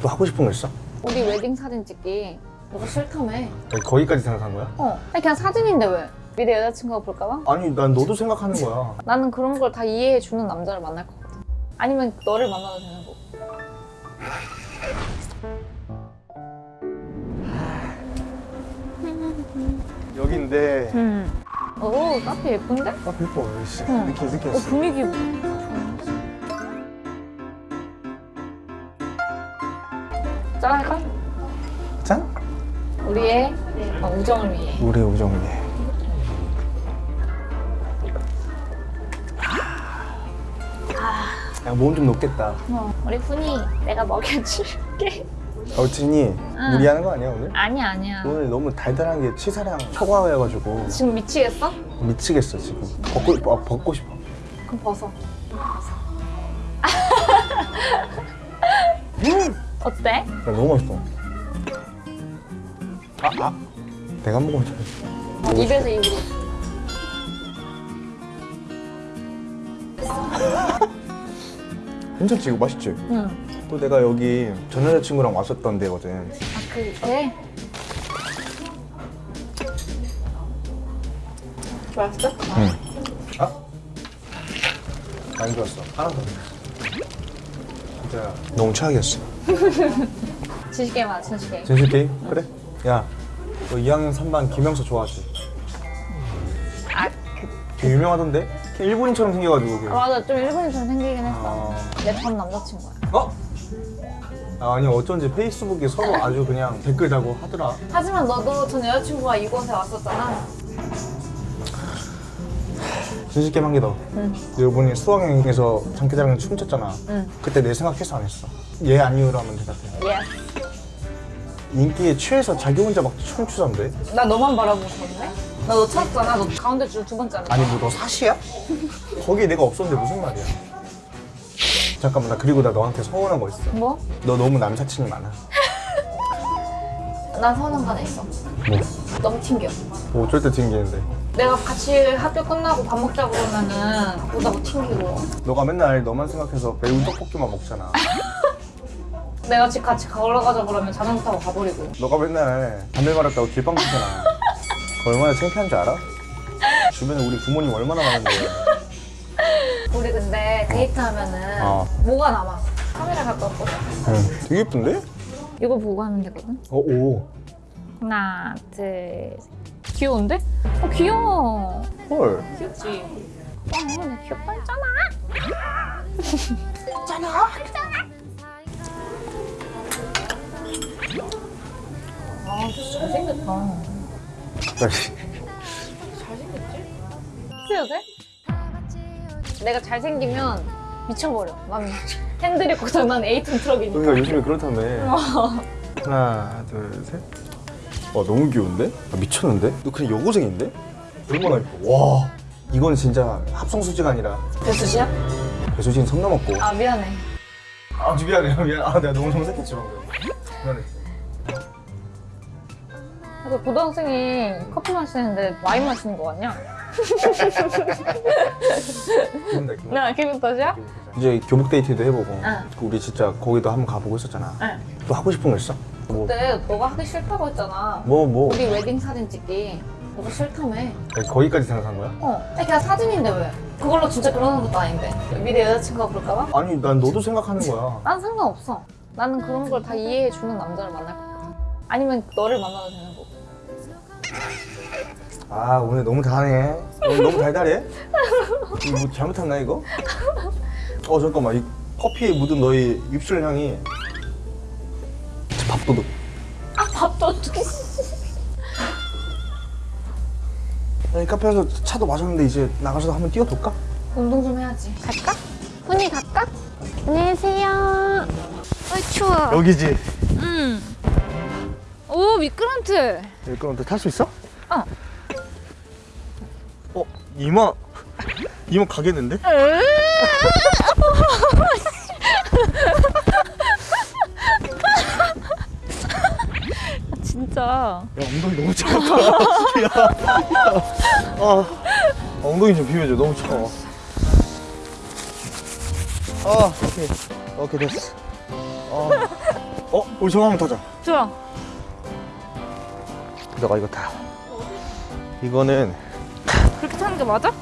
또 하고 싶은 거 있어? 우리 웨딩 사진 찍기. 너가 싫다며. 거기까지 생각한 거야? 어. 아니 그냥 사진인데 왜? 미래 여자친구가 볼까봐? 아니 난 너도 생각하는 거야. 나는 그런 걸 다 이해해주는 남자를 만날 것 같아 아니면 너를 만나도 되는 거고. 여긴데. 오 카페 예쁜데? 아 예뻐 씨. 응. 느낌 어 느꼈어 분위기 짠할까? 짠? 우리의 어, 우정을 위해. 우리 우정을 위해. 야 몸좀 높겠다. 어, 우리 훈이 내가 먹여줄게. 어 진이 무리하는 거 아니야 오늘? 아니야 아니야. 오늘 너무 달달한 게 치사랑 초과해가지고. 지금 미치겠어? 미치겠어 지금. 벗고, 아, 벗고 싶어. 그럼 벗어. 음! 어때? 야, 너무 맛있어 아, 아 내가 먹으면 잘 입에서 입으로 괜찮지 이거 맛있지? 응. 또 내가 여기 전 여자친구랑 왔었던 데거든 아 그래? 맛있어? 응. 아? 안 좋았어 하나 더 진짜 너무 최악이었어 진실게임 하자 진실게임 진실 게임? 그래 야 너 2학년 3반 김영서 좋아하지? 아그 되게 유명하던데? 걔 일본인처럼 생겨가지고 걔. 아, 맞아 좀 일본인처럼 생기긴 했어 아... 내전 남자친구야 어? 아니 어쩐지 페이스북에 서로 아주 그냥 댓글 달고 하더라 하지만 너도 전 여자친구가 이곳에 왔었잖아 진실 게임 한 개 더. 응. 여러분이 수학여행에서 장기자랑 춤췄잖아. 응. 그때 내 생각해서 안 했어. 얘 아니요로 하면 대답해. Yes 인기에 취해서 자기 혼자 막 춤추던데? 나 너만 바라보고 있었네? 나너 찾았잖아 너 가운데 줄 두 번째 아니 뭐 너 사시야? 거기에 내가 없었는데 무슨 말이야? 잠깐만 나 그리고 나 너한테 서운한 거 있어. 뭐? 너 너무 남사친이 많아. 난 서운한 거 하나 있어 뭐? 너무 튕겨 뭐 어쩔 때 튕기는데. 내가 같이 학교 끝나고 밥 먹자 그러면은 보다고 튕기고 너가 맨날 너만 생각해서 매운 떡볶이만 먹잖아. 내가 집 같이 걸어가자 그러면 자전거 타고 가버리고 너가 맨날 담배 말았다고 길빵 피잖아. 그거 얼마나 창피한 줄 알아? 주변에 우리 부모님 얼마나 많은데. 우리 근데 데이트하면은 어. 뭐가 남아? 카메라 갖고 왔거든? 응. 되게 예쁜데? 이거 보고 하면 되거든? 어, 오. 하나 둘 셋. 귀여운데? 어 귀여워 헐. 귀엽지? 어, 나 귀엽다 했잖아 아 진짜 잘생겼다. 키스해도 돼? 내가 잘생기면 미쳐버려 난 핸들이 고장 난 에이톤 트럭이니까 그러니까 요즘에 그렇다며. 하나, 둘, 셋. 와, 너무 귀여운데? 아, 미쳤는데? 너 그냥 여고생인데? 얼마나 예뻐. 와. 이건 진짜 합성수지가 아니라 배수지야? 배수진 선 넘었고. 아 미안해 아, 미안해, 미안. 아, 내가 너무 정색했지, 방금. 미안해. 그 고등학생이 커피 마시는데 와인 마시는 거 같냐? 기분 나, 기분 나. 나 기분 탓이야? 이제 교복 데이트도 해보고 응. 우리 진짜 거기도 한번 가보고 했었잖아 응. 또 하고 싶은 거 있어? 뭐, 그때 너가 하기 싫다고 했잖아 뭐, 뭐 우리 웨딩 사진 찍기 너가 싫다며 아니, 거기까지 생각한 거야? 어 아니 그냥 사진인데 왜 그걸로 진짜 그러는 것도 아닌데 미래 여자친구가 볼까봐? 아니 난 너도 생각하는 거야 난 상관없어 나는 그런 걸 다 이해해주는 남자를 만날 것 같아 아니면 너를 만나도 되는 아 오늘 너무 다네 오늘 너무 달달해? 이거 뭐 잘못했나 이거? 어 잠깐만 이 커피에 묻은 너의 입술 향이 밥도둑 아 밥도 어떻게 아니 카페에서 차도 마셨는데 이제 나가서 한번 뛰어볼까? 운동 좀 해야지 갈까? 훈이 갈까? 안녕하세요 어이 추워 여기지 응. 오 미끄럼틀. 여기 그럼 탈수 있어? 어. 어 이마 이마 가겠는데? 진짜. 야 엉덩이 너무 차갑다 야, 야. 아, 엉덩이 좀 비벼줘 너무 차가워 아 오케이 오케이 됐어 아, 어? 우리 저거 한번 타자. 좋아. 너가 이거 타. 이거는 그렇게 타는 게 맞아?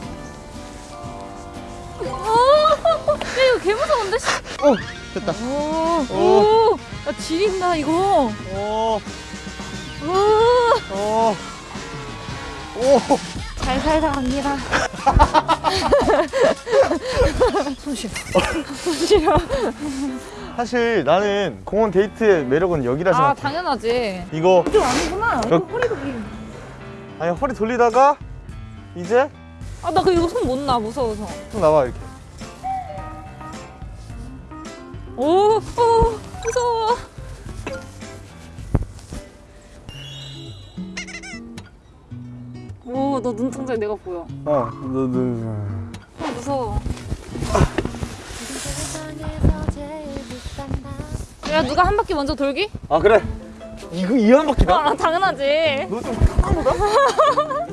오, 야 이거 개 무서운데? 씨. 어 됐다. 오, 오. 오, 야 지린다 이거. 오, 오, 오, 오. 잘 살다 갑니다. 손 싫어. 손 싫어. 사실 나는 공원 데이트의 매력은 여기라 생각해. 아 당연하지. 이거 이거 아니구나. 이거 여- 허리가 길. 아니 허리 돌리다가 이제 아나 그 이거 손못놔 무서워서. 좀 나와 이렇게. 오, 오 무서워. 오, 너 눈동자 내가 보여. 어, 너, 너. 아, 무서워. 야, 누가 한 바퀴 먼저 돌기? 아 그래. 이거 이 한 바퀴다. 아, 당연하지. 너좀 타다보다.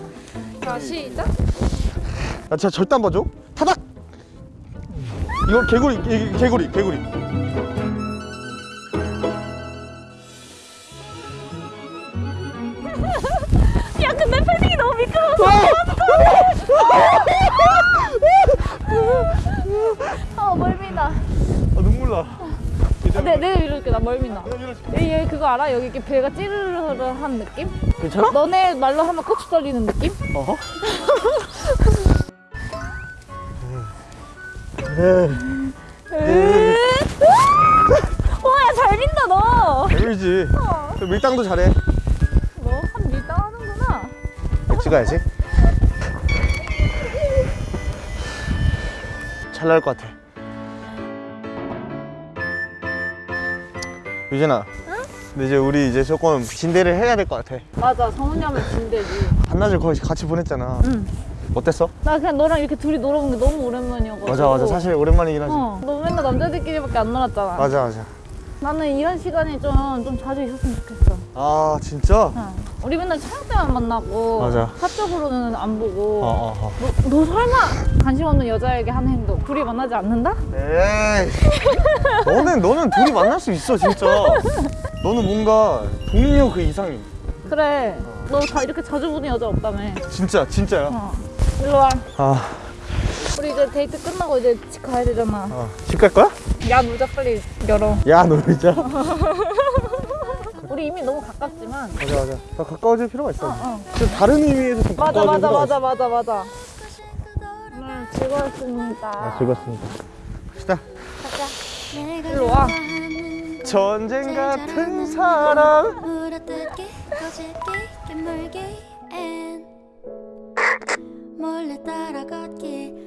자, 시작. 나 진짜 절대 안 봐줘. 타닥. 이거 개구리, 개, 개구리, 개구리. 멀미나. 얘, 얘 그거 알아? 여기 이렇게 배가 찌르르한 느낌? 괜찮아? 너네 말로 하면 고추 떨리는 느낌? 어허. 네. 와, 야, 잘 민다, 너. 개울지. 밀당도 잘해. 너한 밀당 하는구나. 찍어야지. 잘 나올 것 같아. 유진아. 근데 이제 우리 이제 조금 진대를 해야 될 것 같아. 맞아, 성훈이 하면 진대지. 한낮을 거의 같이 보냈잖아. 응. 어땠어? 나 그냥 너랑 이렇게 둘이 놀아본 게 너무 오랜만이어가지고. 맞아 맞아 사실 오랜만이긴 하지. 어, 너 맨날 남자들끼리밖에 안 놀았잖아. 맞아 맞아. 나는 이런 시간이 좀, 좀 자주 있었으면 좋겠어. 아 진짜? 응. 우리 맨날 촬영 때만 만나고. 맞아. 사적으로는 안 보고. 어 어 어. 너, 너 설마 관심 없는 여자에게 하는 행동 둘이 만나지 않는다? 에이. 너는 너는 둘이 만날 수 있어 진짜. 너는 뭔가 동료 그 이상이. 그래. 너 다 이렇게 자주 보는 여자 없다며. 진짜 진짜야. 어. 일로 와. 아, 우리 이제 데이트 끝나고 이제 집 가야 되잖아. 어. 집갈 거야? 야, 모자 빨리 열어. 야 놀자. 우리 이미 너무 가깝지만. 맞아 맞아. 더 가까워질 필요가 있어. 어, 어. 좀 다른 의미에서 좀 맞아, 가까워질 맞아, 필요가 맞아, 있어. 맞아, 맞아. 오늘 즐거웠습니다. 아, 즐겁습니다. 갑시다. 일로 와. 전쟁 같은 사랑. 몰래 따라 걷기